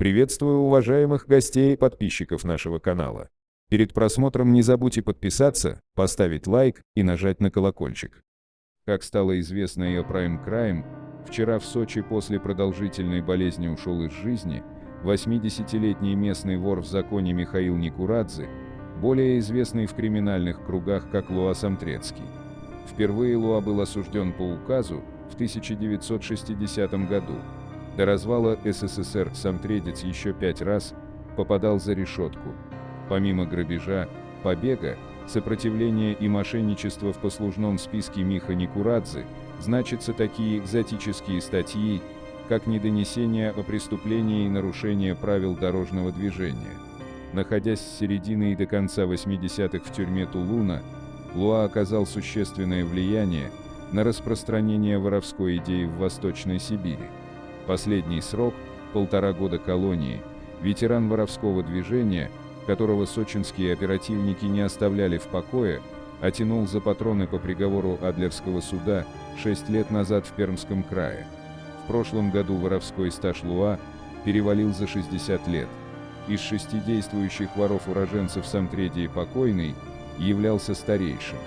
Приветствую уважаемых гостей и подписчиков нашего канала. Перед просмотром не забудьте подписаться, поставить лайк и нажать на колокольчик. Как стало известно ее Prime Crime, вчера в Сочи после продолжительной болезни ушел из жизни 80-летний местный вор в законе Михаил Никурадзе, более известный в криминальных кругах как Луа Самтрецкий. Впервые Луа был осужден по указу в 1960 году. До развала СССР Самтредец еще пять раз попадал за решетку. Помимо грабежа, побега, сопротивления и мошенничества в послужном списке Миха Никурадзе значатся такие экзотические статьи, как недонесение о преступлении и нарушение правил дорожного движения. Находясь с середины и до конца 80-х в тюрьме Тулуна, Луа оказал существенное влияние на распространение воровской идеи в Восточной Сибири. Последний срок – полтора года колонии, ветеран воровского движения, которого сочинские оперативники не оставляли в покое, оттянул за патроны по приговору Адлерского суда 6 лет назад в Пермском крае. В прошлом году воровской стаж Луа перевалил за 60 лет. Из шести действующих воров-уроженцев Самтредии покойный являлся старейшим.